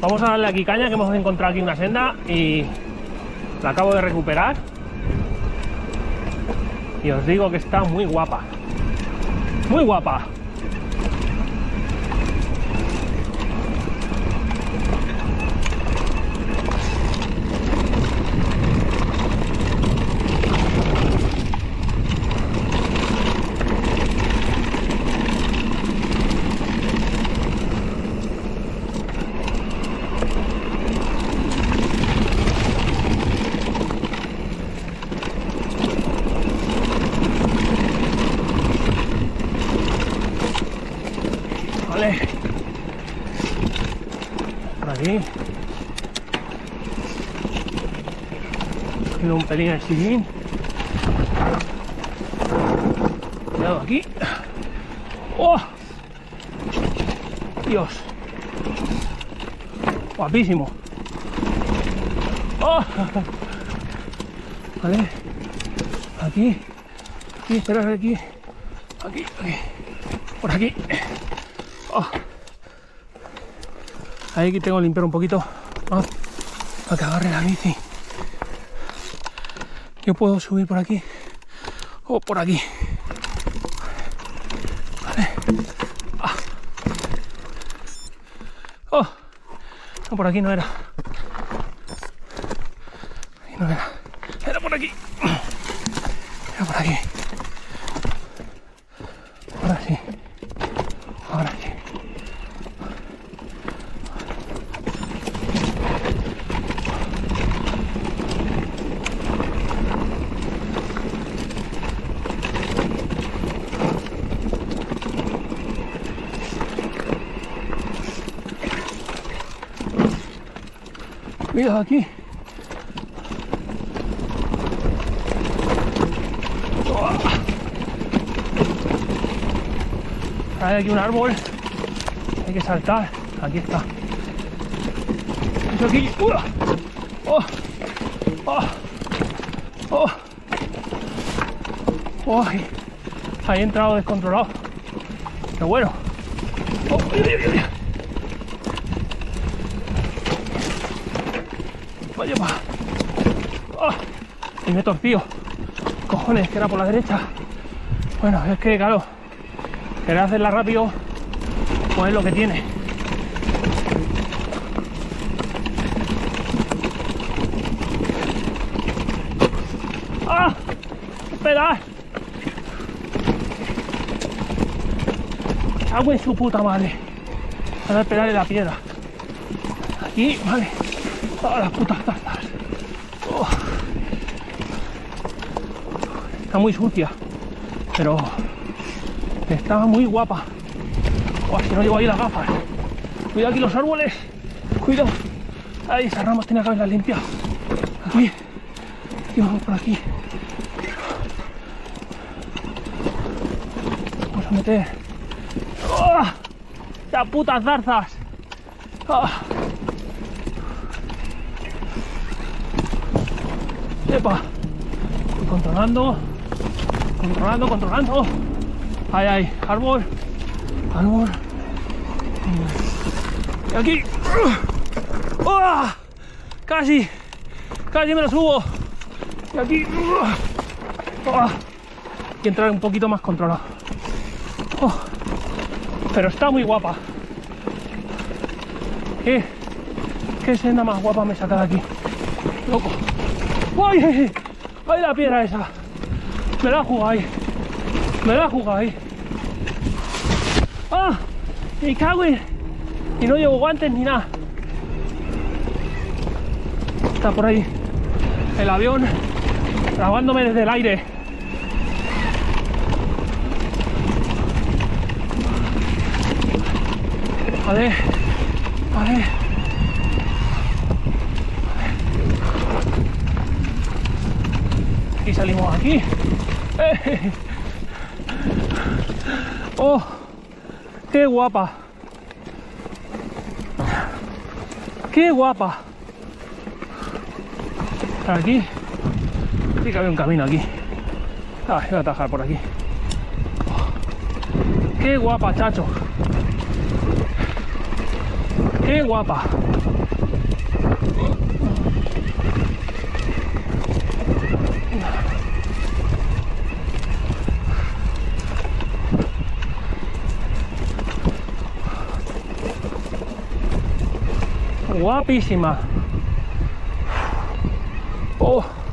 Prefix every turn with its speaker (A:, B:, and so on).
A: Vamos a darle aquí caña que hemos encontrado aquí una senda y la acabo de recuperar. Y os digo que está muy guapa. Muy guapa. Vale. Aquí. Cogiendo un pelín el sillín. Cuidado aquí. ¡Oh! Dios. Guapísimo. ¡Oh! Vale. Aquí. Aquí, espera, aquí. Aquí, aquí. Por aquí. Oh. Ahí que tengo que limpiar un poquito ah, para que agarre la bici. Yo puedo subir por aquí o por aquí. Vale. Ah. Oh. No, por aquí no era. Ahí no era. Era por aquí. Cuidado aquí. Hay aquí un árbol. Hay que saltar. Aquí está. Esto aquí. ¡Oh! ¡Oh! ¡Oh! ¡Oh! Ahí he entrado descontrolado. Pero bueno. ¡Oh! ¡Uy, uy, uy, Vaya. ¡Ah! Y me he. Cojones, que era por la derecha. Bueno, es que claro, querer hacerla rápido, pues es lo que tiene. ¡Ah! ¡Esperad! Hago en su puta madre. Para esperar en la piedra. Aquí, vale. ¡Ah, las putas tarzas! Oh. Está muy sucia, pero estaba muy guapa. Oh, si no llevo ahí las gafas. Cuidado aquí los árboles. Cuidado. Ahí, esas ramas tenía que haberlas limpiado. Aquí. Y vamos por aquí. Vamos a meter. ¡Oh! ¡Las putas zarzas! ¡Ah! ¡Epa! Controlando. Controlando, controlando. Ahí, ahí. Árbol. Árbol. Y aquí. ¡Oh! Casi. Casi me lo subo. Y aquí. ¡Oh! Hay que entrar un poquito más controlado. ¡Oh! Pero está muy guapa. ¿Qué? ¿Qué senda más guapa me saca de aquí? Loco. ¡Ay, ay, la piedra esa! Me la jugado ahí. Me la jugado ahí. ¡Ah! ¡Me cago en! Y no llevo guantes ni nada. Está por ahí el avión grabándome desde el aire. Vale, vale. Y salimos aquí. ¡Eh! ¡Oh! ¡Qué guapa! ¡Qué guapa! Aquí. Sí había un camino aquí. Ah, voy a atajar por aquí. ¡Qué guapa, chacho! Qué guapa. Guapísima. Oh.